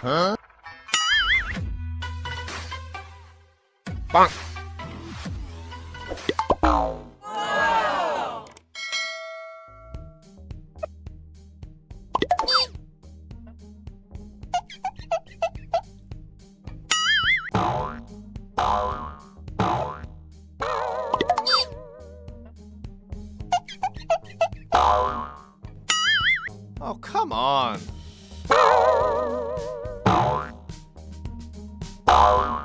Huh? Bonk. Oh, come on. Oh.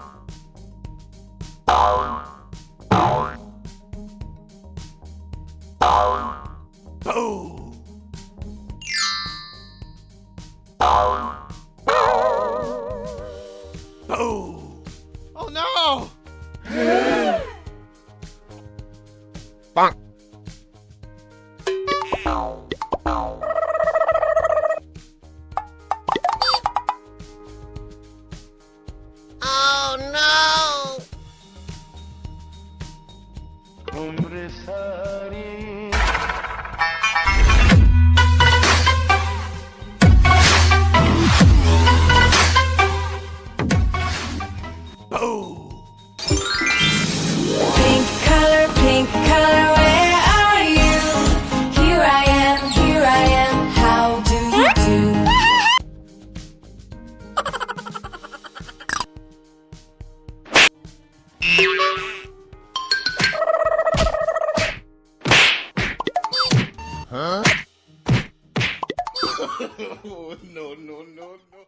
Oh. Oh. Bonk. उम्र सारी no, no, no, no.